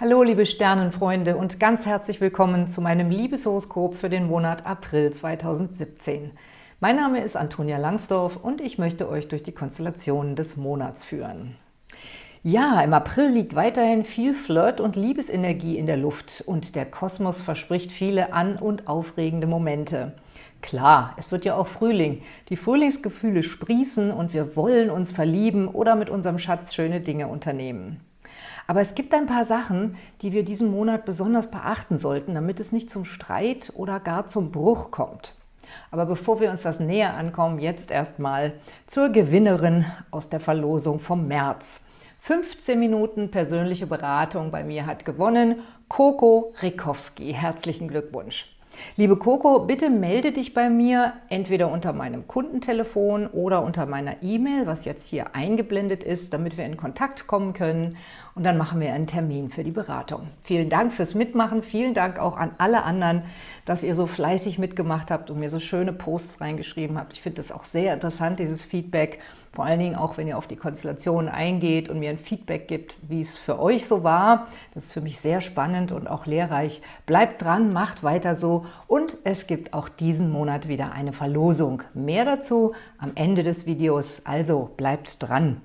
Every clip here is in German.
Hallo liebe Sternenfreunde und ganz herzlich willkommen zu meinem Liebeshoroskop für den Monat April 2017. Mein Name ist Antonia Langsdorf und ich möchte euch durch die Konstellationen des Monats führen. Ja, im April liegt weiterhin viel Flirt- und Liebesenergie in der Luft und der Kosmos verspricht viele an- und aufregende Momente. Klar, es wird ja auch Frühling. Die Frühlingsgefühle sprießen und wir wollen uns verlieben oder mit unserem Schatz schöne Dinge unternehmen. Aber es gibt ein paar Sachen, die wir diesen Monat besonders beachten sollten, damit es nicht zum Streit oder gar zum Bruch kommt. Aber bevor wir uns das näher ankommen, jetzt erstmal zur Gewinnerin aus der Verlosung vom März. 15 Minuten persönliche Beratung bei mir hat gewonnen Coco Rikowski. Herzlichen Glückwunsch! Liebe Coco, bitte melde dich bei mir entweder unter meinem Kundentelefon oder unter meiner E-Mail, was jetzt hier eingeblendet ist, damit wir in Kontakt kommen können und dann machen wir einen Termin für die Beratung. Vielen Dank fürs Mitmachen, vielen Dank auch an alle anderen, dass ihr so fleißig mitgemacht habt und mir so schöne Posts reingeschrieben habt. Ich finde das auch sehr interessant, dieses Feedback vor allen Dingen auch, wenn ihr auf die Konstellation eingeht und mir ein Feedback gibt, wie es für euch so war. Das ist für mich sehr spannend und auch lehrreich. Bleibt dran, macht weiter so und es gibt auch diesen Monat wieder eine Verlosung. Mehr dazu am Ende des Videos, also bleibt dran.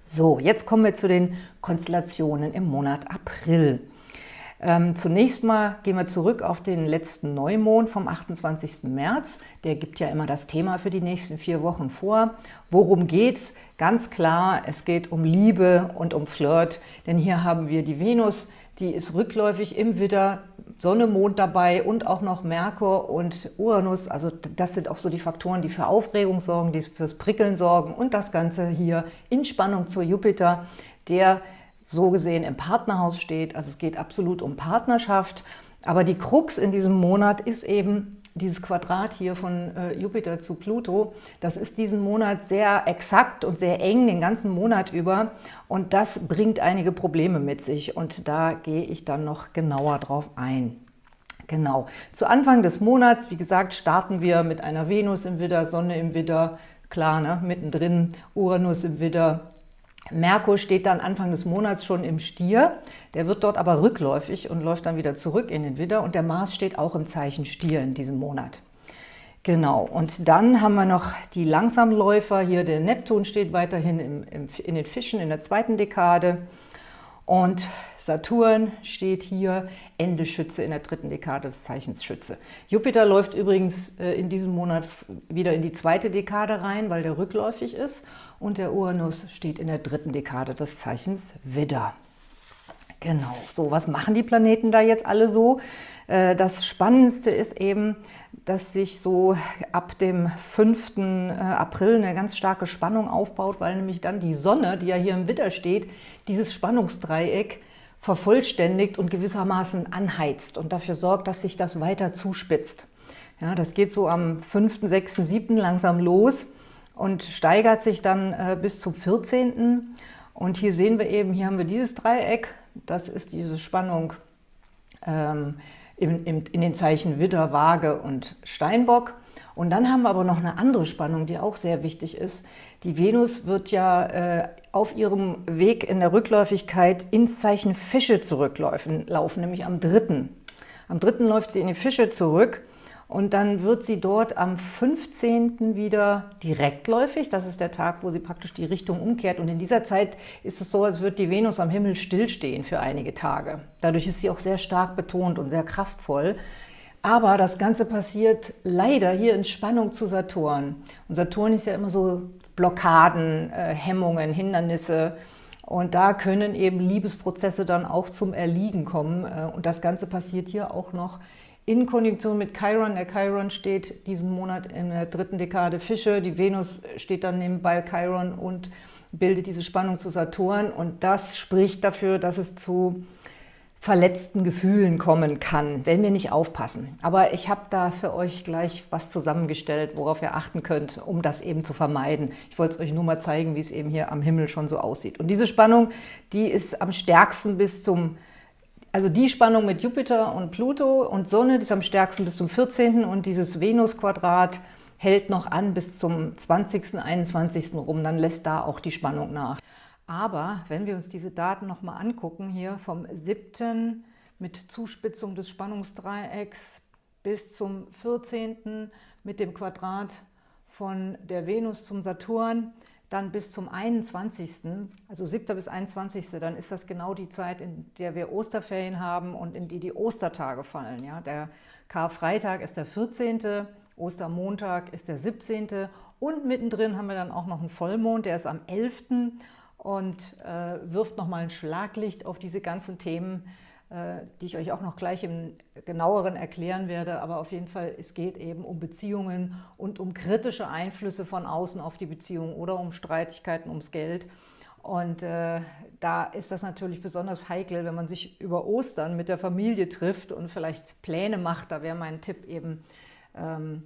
So, jetzt kommen wir zu den Konstellationen im Monat April. Ähm, zunächst mal gehen wir zurück auf den letzten Neumond vom 28. März. Der gibt ja immer das Thema für die nächsten vier Wochen vor. Worum geht's? Ganz klar, es geht um Liebe und um Flirt, denn hier haben wir die Venus, die ist rückläufig im Widder, Sonne, Mond dabei und auch noch Merkur und Uranus. Also das sind auch so die Faktoren, die für Aufregung sorgen, die fürs Prickeln sorgen und das Ganze hier in Spannung zu Jupiter, der so gesehen im Partnerhaus steht. Also es geht absolut um Partnerschaft. Aber die Krux in diesem Monat ist eben dieses Quadrat hier von äh, Jupiter zu Pluto, das ist diesen Monat sehr exakt und sehr eng den ganzen Monat über. Und das bringt einige Probleme mit sich. Und da gehe ich dann noch genauer drauf ein. Genau, zu Anfang des Monats, wie gesagt, starten wir mit einer Venus im Widder, Sonne im Widder, klar, ne, mittendrin Uranus im Widder, Merkur steht dann Anfang des Monats schon im Stier, der wird dort aber rückläufig und läuft dann wieder zurück in den Widder. Und der Mars steht auch im Zeichen Stier in diesem Monat. Genau, und dann haben wir noch die Langsamläufer, hier der Neptun steht weiterhin im, im, in den Fischen in der zweiten Dekade und Saturn steht hier Ende Schütze in der dritten Dekade des Zeichens Schütze. Jupiter läuft übrigens äh, in diesem Monat wieder in die zweite Dekade rein, weil der rückläufig ist. Und der Uranus steht in der dritten Dekade des Zeichens Widder. Genau, so was machen die Planeten da jetzt alle so? Äh, das Spannendste ist eben, dass sich so ab dem 5. Äh, April eine ganz starke Spannung aufbaut, weil nämlich dann die Sonne, die ja hier im Widder steht, dieses Spannungsdreieck vervollständigt und gewissermaßen anheizt und dafür sorgt, dass sich das weiter zuspitzt. Ja, das geht so am 5., 6., 7. langsam los und steigert sich dann äh, bis zum 14. Und hier sehen wir eben, hier haben wir dieses Dreieck, das ist diese Spannung ähm, in, in, in den Zeichen Widder, Waage und Steinbock. Und dann haben wir aber noch eine andere Spannung, die auch sehr wichtig ist. Die Venus wird ja äh, auf ihrem Weg in der Rückläufigkeit ins Zeichen Fische zurücklaufen, laufen, nämlich am 3. Am 3. läuft sie in die Fische zurück und dann wird sie dort am 15. wieder direktläufig. Das ist der Tag, wo sie praktisch die Richtung umkehrt. Und in dieser Zeit ist es so, als würde die Venus am Himmel stillstehen für einige Tage. Dadurch ist sie auch sehr stark betont und sehr kraftvoll. Aber das Ganze passiert leider hier in Spannung zu Saturn. Und Saturn ist ja immer so Blockaden, äh, Hemmungen, Hindernisse. Und da können eben Liebesprozesse dann auch zum Erliegen kommen. Äh, und das Ganze passiert hier auch noch in Konjunktion mit Chiron. Der Chiron steht diesen Monat in der dritten Dekade Fische. Die Venus steht dann nebenbei Chiron und bildet diese Spannung zu Saturn. Und das spricht dafür, dass es zu verletzten Gefühlen kommen kann, wenn wir nicht aufpassen. Aber ich habe da für euch gleich was zusammengestellt, worauf ihr achten könnt, um das eben zu vermeiden. Ich wollte es euch nur mal zeigen, wie es eben hier am Himmel schon so aussieht. Und diese Spannung, die ist am stärksten bis zum, also die Spannung mit Jupiter und Pluto und Sonne, die ist am stärksten bis zum 14. und dieses Venus-Quadrat hält noch an bis zum 20., 21. rum, dann lässt da auch die Spannung nach. Aber wenn wir uns diese Daten nochmal angucken, hier vom 7. mit Zuspitzung des Spannungsdreiecks bis zum 14. mit dem Quadrat von der Venus zum Saturn, dann bis zum 21., also 7. bis 21., dann ist das genau die Zeit, in der wir Osterferien haben und in die die Ostertage fallen. Ja? Der Karfreitag ist der 14., Ostermontag ist der 17. und mittendrin haben wir dann auch noch einen Vollmond, der ist am 11. und äh, wirft nochmal ein Schlaglicht auf diese ganzen Themen, die ich euch auch noch gleich im genaueren erklären werde. Aber auf jeden Fall, es geht eben um Beziehungen und um kritische Einflüsse von außen auf die Beziehung oder um Streitigkeiten ums Geld. Und äh, da ist das natürlich besonders heikel, wenn man sich über Ostern mit der Familie trifft und vielleicht Pläne macht. Da wäre mein Tipp eben, ähm,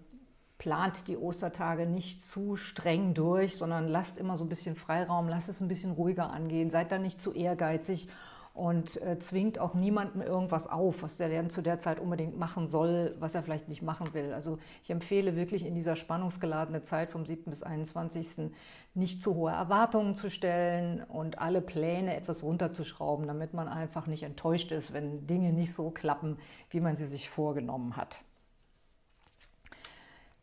plant die Ostertage nicht zu streng durch, sondern lasst immer so ein bisschen Freiraum, lasst es ein bisschen ruhiger angehen, seid da nicht zu ehrgeizig und äh, zwingt auch niemandem irgendwas auf, was der dann zu der Zeit unbedingt machen soll, was er vielleicht nicht machen will. Also ich empfehle wirklich in dieser spannungsgeladenen Zeit vom 7. bis 21. nicht zu hohe Erwartungen zu stellen und alle Pläne etwas runterzuschrauben, damit man einfach nicht enttäuscht ist, wenn Dinge nicht so klappen, wie man sie sich vorgenommen hat.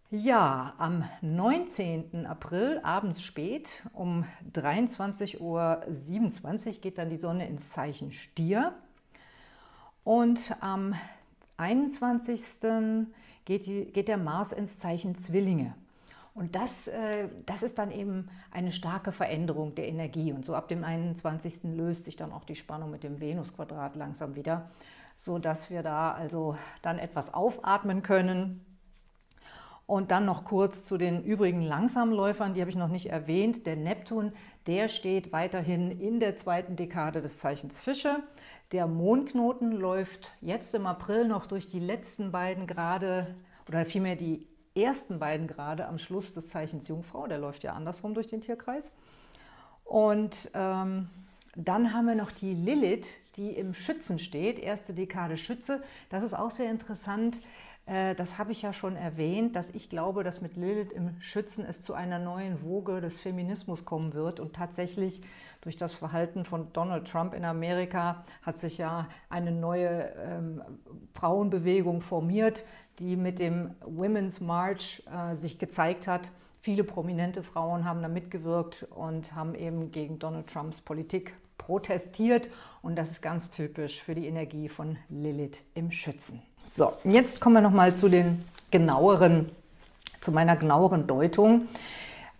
Ja, am 19. April, abends spät, um 23.27 Uhr geht dann die Sonne ins Zeichen Stier. Und am 21. geht, die, geht der Mars ins Zeichen Zwillinge. Und das, äh, das ist dann eben eine starke Veränderung der Energie. Und so ab dem 21. löst sich dann auch die Spannung mit dem Venus-Quadrat langsam wieder, sodass wir da also dann etwas aufatmen können und dann noch kurz zu den übrigen Langsamläufern, die habe ich noch nicht erwähnt. Der Neptun, der steht weiterhin in der zweiten Dekade des Zeichens Fische. Der Mondknoten läuft jetzt im April noch durch die letzten beiden Grade, oder vielmehr die ersten beiden Grade am Schluss des Zeichens Jungfrau. Der läuft ja andersrum durch den Tierkreis. Und ähm, dann haben wir noch die Lilith, die im Schützen steht, erste Dekade Schütze. Das ist auch sehr interessant. Äh, das habe ich ja schon erwähnt, dass ich glaube, dass mit Lilith im Schützen es zu einer neuen Woge des Feminismus kommen wird. Und tatsächlich durch das Verhalten von Donald Trump in Amerika hat sich ja eine neue ähm, Frauenbewegung formiert, die mit dem Women's March äh, sich gezeigt hat. Viele prominente Frauen haben da mitgewirkt und haben eben gegen Donald Trumps Politik protestiert. Und das ist ganz typisch für die Energie von Lilith im Schützen. So, jetzt kommen wir nochmal zu den genaueren, zu meiner genaueren Deutung.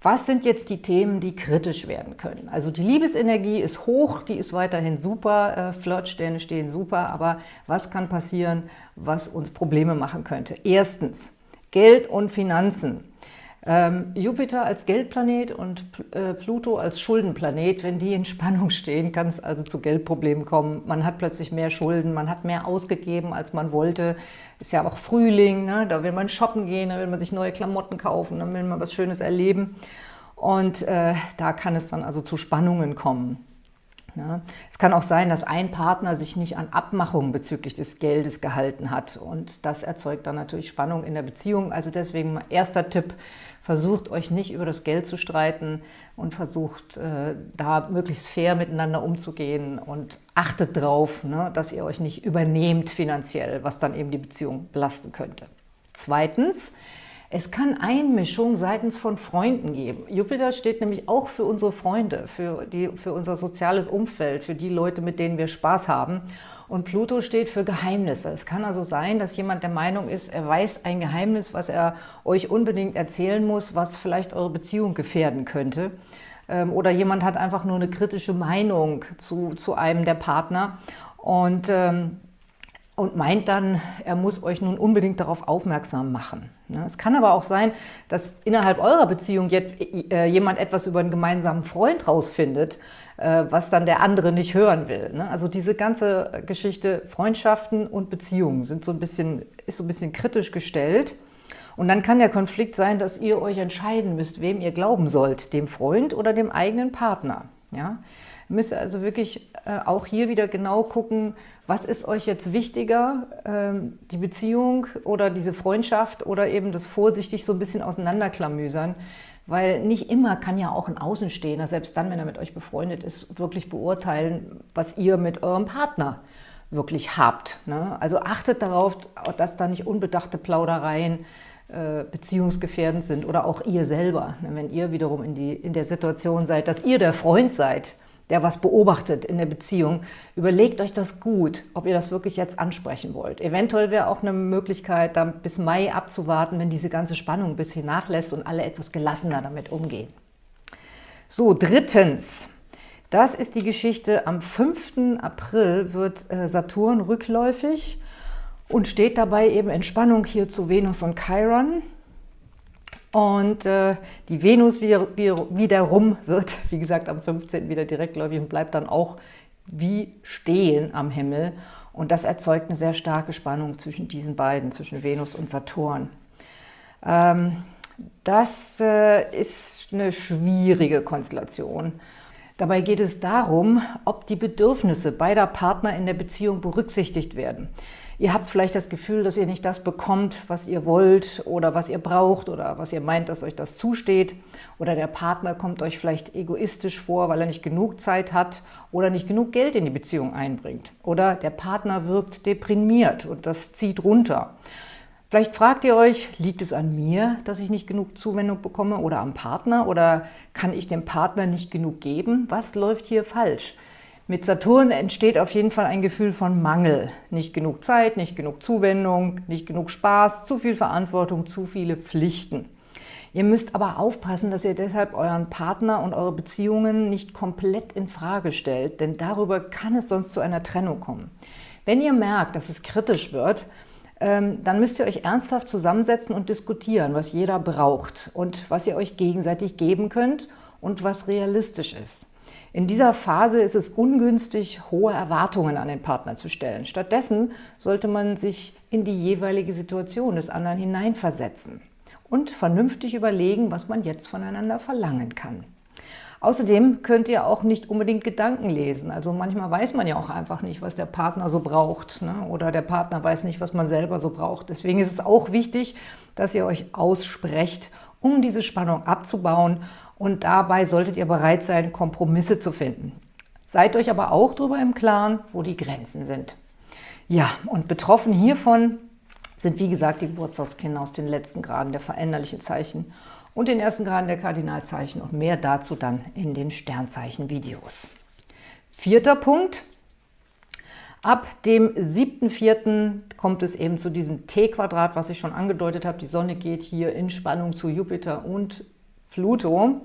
Was sind jetzt die Themen, die kritisch werden können? Also die Liebesenergie ist hoch, die ist weiterhin super, äh, Flirtsterne stehen super, aber was kann passieren, was uns Probleme machen könnte? Erstens, Geld und Finanzen. Ähm, Jupiter als Geldplanet und äh, Pluto als Schuldenplanet, wenn die in Spannung stehen, kann es also zu Geldproblemen kommen. Man hat plötzlich mehr Schulden, man hat mehr ausgegeben, als man wollte. Ist ja auch Frühling, ne? da will man shoppen gehen, da will man sich neue Klamotten kaufen, da will man was Schönes erleben. Und äh, da kann es dann also zu Spannungen kommen. Ja. Es kann auch sein, dass ein Partner sich nicht an Abmachungen bezüglich des Geldes gehalten hat und das erzeugt dann natürlich Spannung in der Beziehung. Also deswegen erster Tipp, versucht euch nicht über das Geld zu streiten und versucht äh, da möglichst fair miteinander umzugehen und achtet darauf, ne, dass ihr euch nicht übernehmt finanziell, was dann eben die Beziehung belasten könnte. Zweitens, es kann Einmischung seitens von Freunden geben. Jupiter steht nämlich auch für unsere Freunde, für, die, für unser soziales Umfeld, für die Leute, mit denen wir Spaß haben. Und Pluto steht für Geheimnisse. Es kann also sein, dass jemand der Meinung ist, er weiß ein Geheimnis, was er euch unbedingt erzählen muss, was vielleicht eure Beziehung gefährden könnte. Ähm, oder jemand hat einfach nur eine kritische Meinung zu, zu einem der Partner. Und ähm, und meint dann, er muss euch nun unbedingt darauf aufmerksam machen. Es kann aber auch sein, dass innerhalb eurer Beziehung jetzt äh, jemand etwas über einen gemeinsamen Freund rausfindet, äh, was dann der andere nicht hören will. Ne? Also diese ganze Geschichte Freundschaften und Beziehungen sind so ein bisschen, ist so ein bisschen kritisch gestellt. Und dann kann der Konflikt sein, dass ihr euch entscheiden müsst, wem ihr glauben sollt, dem Freund oder dem eigenen Partner. Ja? Müsst ihr also wirklich äh, auch hier wieder genau gucken, was ist euch jetzt wichtiger, ähm, die Beziehung oder diese Freundschaft oder eben das vorsichtig so ein bisschen auseinanderklamüsern. weil nicht immer kann ja auch ein Außenstehender, selbst dann, wenn er mit euch befreundet ist, wirklich beurteilen, was ihr mit eurem Partner wirklich habt. Ne? Also achtet darauf, dass da nicht unbedachte Plaudereien äh, beziehungsgefährdend sind oder auch ihr selber. Ne? Wenn ihr wiederum in, die, in der Situation seid, dass ihr der Freund seid, der was beobachtet in der Beziehung, überlegt euch das gut, ob ihr das wirklich jetzt ansprechen wollt. Eventuell wäre auch eine Möglichkeit, dann bis Mai abzuwarten, wenn diese ganze Spannung ein bisschen nachlässt und alle etwas gelassener damit umgehen. So, drittens, das ist die Geschichte, am 5. April wird äh, Saturn rückläufig und steht dabei eben in Spannung hier zu Venus und Chiron. Und äh, die Venus wieder, wiederum wird, wie gesagt, am 15. wieder direktläufig und bleibt dann auch wie stehen am Himmel. Und das erzeugt eine sehr starke Spannung zwischen diesen beiden, zwischen Venus und Saturn. Ähm, das äh, ist eine schwierige Konstellation. Dabei geht es darum, ob die Bedürfnisse beider Partner in der Beziehung berücksichtigt werden. Ihr habt vielleicht das Gefühl, dass ihr nicht das bekommt, was ihr wollt oder was ihr braucht oder was ihr meint, dass euch das zusteht. Oder der Partner kommt euch vielleicht egoistisch vor, weil er nicht genug Zeit hat oder nicht genug Geld in die Beziehung einbringt. Oder der Partner wirkt deprimiert und das zieht runter. Vielleicht fragt ihr euch, liegt es an mir, dass ich nicht genug Zuwendung bekomme oder am Partner oder kann ich dem Partner nicht genug geben? Was läuft hier falsch? Mit Saturn entsteht auf jeden Fall ein Gefühl von Mangel. Nicht genug Zeit, nicht genug Zuwendung, nicht genug Spaß, zu viel Verantwortung, zu viele Pflichten. Ihr müsst aber aufpassen, dass ihr deshalb euren Partner und eure Beziehungen nicht komplett in Frage stellt, denn darüber kann es sonst zu einer Trennung kommen. Wenn ihr merkt, dass es kritisch wird, ähm, dann müsst ihr euch ernsthaft zusammensetzen und diskutieren, was jeder braucht und was ihr euch gegenseitig geben könnt und was realistisch ist. In dieser Phase ist es ungünstig, hohe Erwartungen an den Partner zu stellen. Stattdessen sollte man sich in die jeweilige Situation des anderen hineinversetzen und vernünftig überlegen, was man jetzt voneinander verlangen kann. Außerdem könnt ihr auch nicht unbedingt Gedanken lesen. Also manchmal weiß man ja auch einfach nicht, was der Partner so braucht. Ne? Oder der Partner weiß nicht, was man selber so braucht. Deswegen ist es auch wichtig, dass ihr euch aussprecht, um diese Spannung abzubauen und dabei solltet ihr bereit sein, Kompromisse zu finden. Seid euch aber auch darüber im Klaren, wo die Grenzen sind. Ja, und betroffen hiervon sind wie gesagt die Geburtstagskinder aus den letzten Graden der veränderlichen Zeichen und den ersten Graden der Kardinalzeichen und mehr dazu dann in den Sternzeichen-Videos. Vierter Punkt. Ab dem 7.4. kommt es eben zu diesem T-Quadrat, was ich schon angedeutet habe. Die Sonne geht hier in Spannung zu Jupiter und Pluto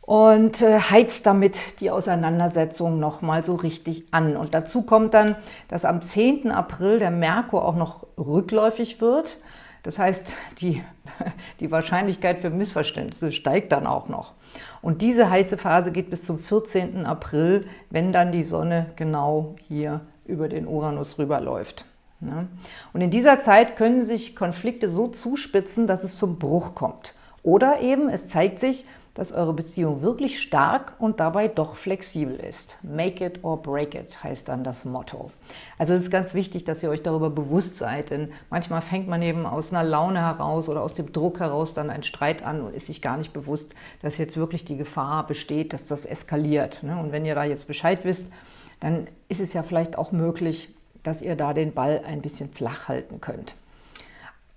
und äh, heizt damit die Auseinandersetzung nochmal so richtig an. Und dazu kommt dann, dass am 10. April der Merkur auch noch rückläufig wird. Das heißt, die, die Wahrscheinlichkeit für Missverständnisse steigt dann auch noch. Und diese heiße Phase geht bis zum 14. April, wenn dann die Sonne genau hier über den Uranus rüberläuft. Ne? Und in dieser Zeit können sich Konflikte so zuspitzen, dass es zum Bruch kommt. Oder eben, es zeigt sich, dass eure Beziehung wirklich stark und dabei doch flexibel ist. Make it or break it heißt dann das Motto. Also es ist ganz wichtig, dass ihr euch darüber bewusst seid, denn manchmal fängt man eben aus einer Laune heraus oder aus dem Druck heraus dann einen Streit an und ist sich gar nicht bewusst, dass jetzt wirklich die Gefahr besteht, dass das eskaliert. Ne? Und wenn ihr da jetzt Bescheid wisst, dann ist es ja vielleicht auch möglich, dass ihr da den Ball ein bisschen flach halten könnt.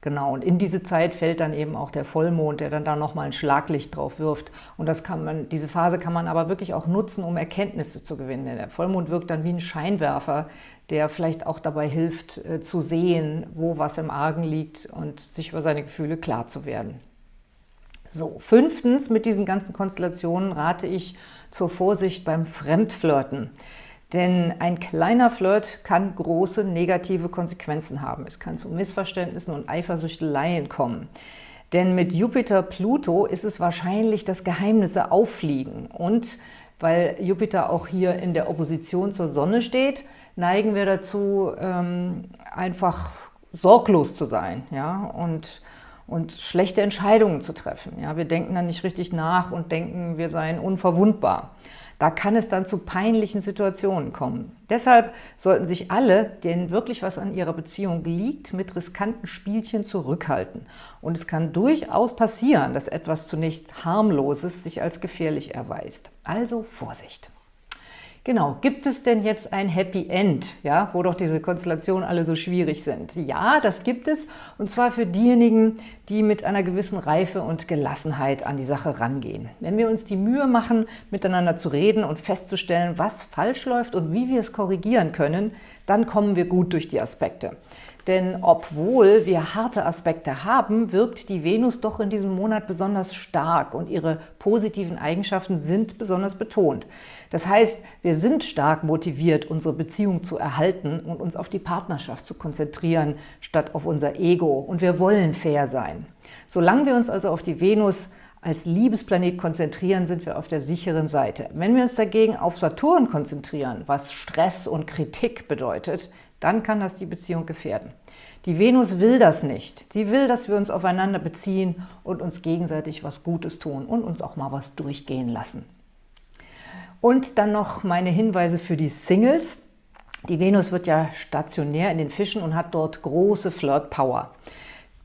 Genau, und in diese Zeit fällt dann eben auch der Vollmond, der dann da nochmal ein Schlaglicht drauf wirft. Und das kann man, diese Phase kann man aber wirklich auch nutzen, um Erkenntnisse zu gewinnen. Denn der Vollmond wirkt dann wie ein Scheinwerfer, der vielleicht auch dabei hilft, äh, zu sehen, wo was im Argen liegt und sich über seine Gefühle klar zu werden. So, fünftens, mit diesen ganzen Konstellationen rate ich zur Vorsicht beim Fremdflirten. Denn ein kleiner Flirt kann große negative Konsequenzen haben. Es kann zu Missverständnissen und Eifersüchteleien kommen. Denn mit Jupiter-Pluto ist es wahrscheinlich, dass Geheimnisse auffliegen. Und weil Jupiter auch hier in der Opposition zur Sonne steht, neigen wir dazu, ähm, einfach sorglos zu sein ja? und und schlechte Entscheidungen zu treffen. Ja, wir denken dann nicht richtig nach und denken, wir seien unverwundbar. Da kann es dann zu peinlichen Situationen kommen. Deshalb sollten sich alle, denen wirklich was an ihrer Beziehung liegt, mit riskanten Spielchen zurückhalten. Und es kann durchaus passieren, dass etwas zunächst harmloses sich als gefährlich erweist. Also Vorsicht! Genau, gibt es denn jetzt ein Happy End, ja, wo doch diese Konstellationen alle so schwierig sind? Ja, das gibt es, und zwar für diejenigen, die mit einer gewissen Reife und Gelassenheit an die Sache rangehen. Wenn wir uns die Mühe machen, miteinander zu reden und festzustellen, was falsch läuft und wie wir es korrigieren können, dann kommen wir gut durch die Aspekte. Denn obwohl wir harte Aspekte haben, wirkt die Venus doch in diesem Monat besonders stark und ihre positiven Eigenschaften sind besonders betont. Das heißt, wir sind stark motiviert, unsere Beziehung zu erhalten und uns auf die Partnerschaft zu konzentrieren, statt auf unser Ego. Und wir wollen fair sein. Solange wir uns also auf die Venus als Liebesplanet konzentrieren, sind wir auf der sicheren Seite. Wenn wir uns dagegen auf Saturn konzentrieren, was Stress und Kritik bedeutet, dann kann das die Beziehung gefährden. Die Venus will das nicht. Sie will, dass wir uns aufeinander beziehen und uns gegenseitig was Gutes tun und uns auch mal was durchgehen lassen. Und dann noch meine Hinweise für die Singles. Die Venus wird ja stationär in den Fischen und hat dort große Flirt-Power.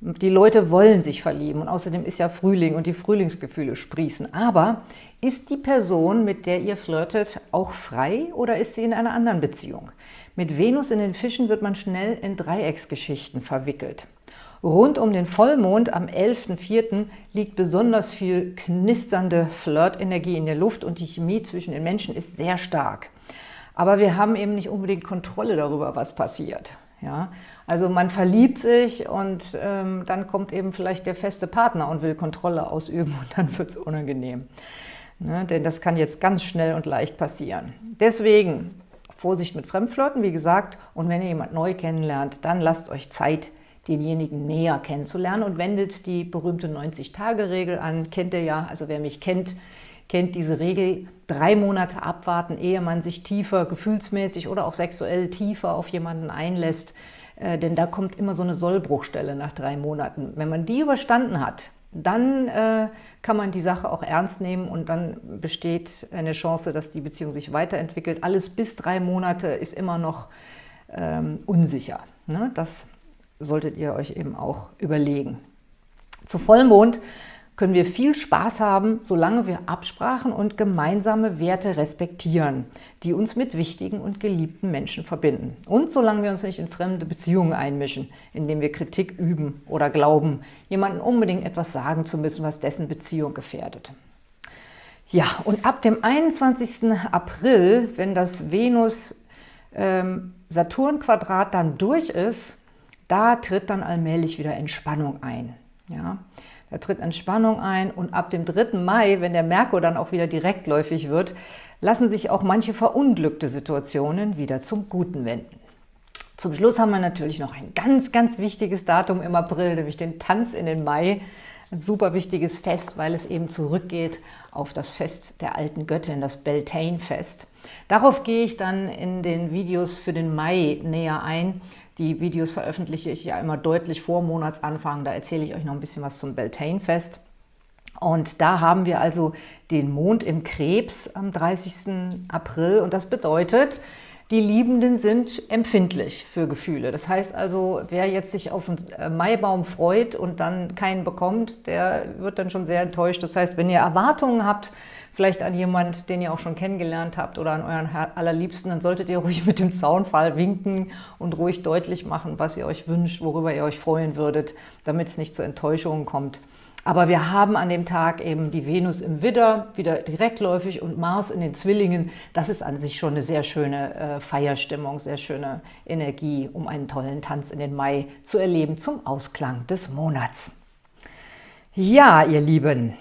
Die Leute wollen sich verlieben und außerdem ist ja Frühling und die Frühlingsgefühle sprießen. Aber ist die Person, mit der ihr flirtet, auch frei oder ist sie in einer anderen Beziehung? Mit Venus in den Fischen wird man schnell in Dreiecksgeschichten verwickelt. Rund um den Vollmond am 11.04. liegt besonders viel knisternde Flirtenergie in der Luft und die Chemie zwischen den Menschen ist sehr stark. Aber wir haben eben nicht unbedingt Kontrolle darüber, was passiert. Ja? Also man verliebt sich und ähm, dann kommt eben vielleicht der feste Partner und will Kontrolle ausüben und dann wird es unangenehm. Ne? Denn das kann jetzt ganz schnell und leicht passieren. Deswegen Vorsicht mit Fremdflirten, wie gesagt. Und wenn ihr jemand neu kennenlernt, dann lasst euch Zeit, denjenigen näher kennenzulernen und wendet die berühmte 90-Tage-Regel an. Kennt ihr ja, also wer mich kennt, kennt diese Regel, drei Monate abwarten, ehe man sich tiefer, gefühlsmäßig oder auch sexuell tiefer auf jemanden einlässt. Äh, denn da kommt immer so eine Sollbruchstelle nach drei Monaten. Wenn man die überstanden hat, dann äh, kann man die Sache auch ernst nehmen und dann besteht eine Chance, dass die Beziehung sich weiterentwickelt. Alles bis drei Monate ist immer noch ähm, unsicher. Ne? Das solltet ihr euch eben auch überlegen. Zu Vollmond können wir viel Spaß haben, solange wir Absprachen und gemeinsame Werte respektieren, die uns mit wichtigen und geliebten Menschen verbinden. Und solange wir uns nicht in fremde Beziehungen einmischen, indem wir Kritik üben oder glauben, jemandem unbedingt etwas sagen zu müssen, was dessen Beziehung gefährdet. Ja, und ab dem 21. April, wenn das Venus-Saturn-Quadrat ähm, dann durch ist, da tritt dann allmählich wieder Entspannung ein. Ja, da tritt Entspannung ein und ab dem 3. Mai, wenn der Merkur dann auch wieder direktläufig wird, lassen sich auch manche verunglückte Situationen wieder zum Guten wenden. Zum Schluss haben wir natürlich noch ein ganz, ganz wichtiges Datum im April, nämlich den Tanz in den Mai. Ein super wichtiges Fest, weil es eben zurückgeht auf das Fest der alten Göttin, das Beltane-Fest. Darauf gehe ich dann in den Videos für den Mai näher ein. Die Videos veröffentliche ich ja immer deutlich vor Monatsanfang. Da erzähle ich euch noch ein bisschen was zum Beltane-Fest. Und da haben wir also den Mond im Krebs am 30. April. Und das bedeutet, die Liebenden sind empfindlich für Gefühle. Das heißt also, wer jetzt sich auf einen äh, Maibaum freut und dann keinen bekommt, der wird dann schon sehr enttäuscht. Das heißt, wenn ihr Erwartungen habt, vielleicht an jemand, den ihr auch schon kennengelernt habt oder an euren allerliebsten, dann solltet ihr ruhig mit dem Zaunfall winken und ruhig deutlich machen, was ihr euch wünscht, worüber ihr euch freuen würdet, damit es nicht zu Enttäuschungen kommt. Aber wir haben an dem Tag eben die Venus im Widder, wieder direktläufig und Mars in den Zwillingen. Das ist an sich schon eine sehr schöne äh, Feierstimmung, sehr schöne Energie, um einen tollen Tanz in den Mai zu erleben zum Ausklang des Monats. Ja, ihr Lieben,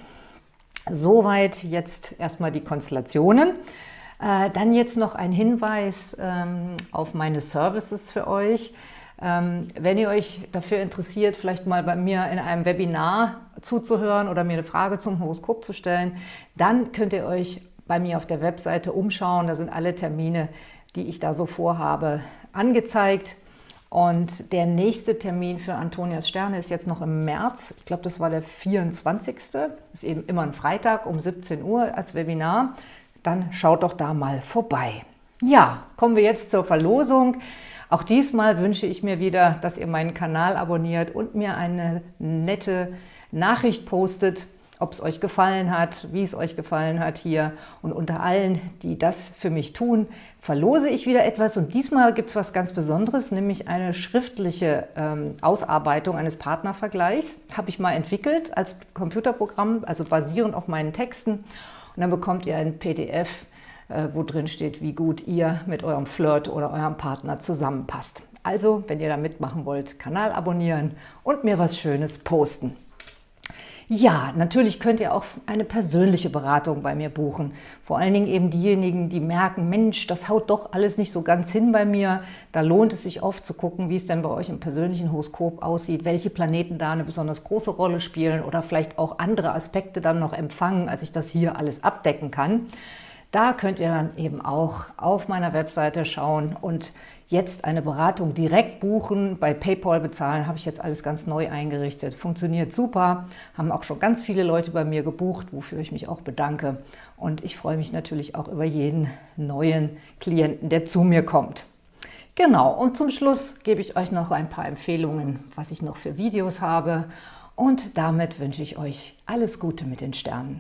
soweit jetzt erstmal die Konstellationen. Äh, dann jetzt noch ein Hinweis ähm, auf meine Services für euch. Ähm, wenn ihr euch dafür interessiert, vielleicht mal bei mir in einem Webinar zuzuhören oder mir eine Frage zum Horoskop zu stellen, dann könnt ihr euch bei mir auf der Webseite umschauen. Da sind alle Termine, die ich da so vorhabe, angezeigt. Und der nächste Termin für Antonias Sterne ist jetzt noch im März. Ich glaube, das war der 24. Das ist eben immer ein Freitag um 17 Uhr als Webinar. Dann schaut doch da mal vorbei. Ja, kommen wir jetzt zur Verlosung. Auch diesmal wünsche ich mir wieder, dass ihr meinen Kanal abonniert und mir eine nette Nachricht postet, ob es euch gefallen hat, wie es euch gefallen hat hier. Und unter allen, die das für mich tun, verlose ich wieder etwas. Und diesmal gibt es was ganz Besonderes, nämlich eine schriftliche ähm, Ausarbeitung eines Partnervergleichs. Habe ich mal entwickelt als Computerprogramm, also basierend auf meinen Texten. Und dann bekommt ihr ein PDF, äh, wo drin steht, wie gut ihr mit eurem Flirt oder eurem Partner zusammenpasst. Also, wenn ihr da mitmachen wollt, Kanal abonnieren und mir was Schönes posten. Ja, natürlich könnt ihr auch eine persönliche Beratung bei mir buchen. Vor allen Dingen eben diejenigen, die merken, Mensch, das haut doch alles nicht so ganz hin bei mir. Da lohnt es sich oft zu gucken, wie es denn bei euch im persönlichen Horoskop aussieht, welche Planeten da eine besonders große Rolle spielen oder vielleicht auch andere Aspekte dann noch empfangen, als ich das hier alles abdecken kann. Da könnt ihr dann eben auch auf meiner Webseite schauen und jetzt eine Beratung direkt buchen, bei Paypal bezahlen, habe ich jetzt alles ganz neu eingerichtet. Funktioniert super, haben auch schon ganz viele Leute bei mir gebucht, wofür ich mich auch bedanke. Und ich freue mich natürlich auch über jeden neuen Klienten, der zu mir kommt. Genau, und zum Schluss gebe ich euch noch ein paar Empfehlungen, was ich noch für Videos habe. Und damit wünsche ich euch alles Gute mit den Sternen.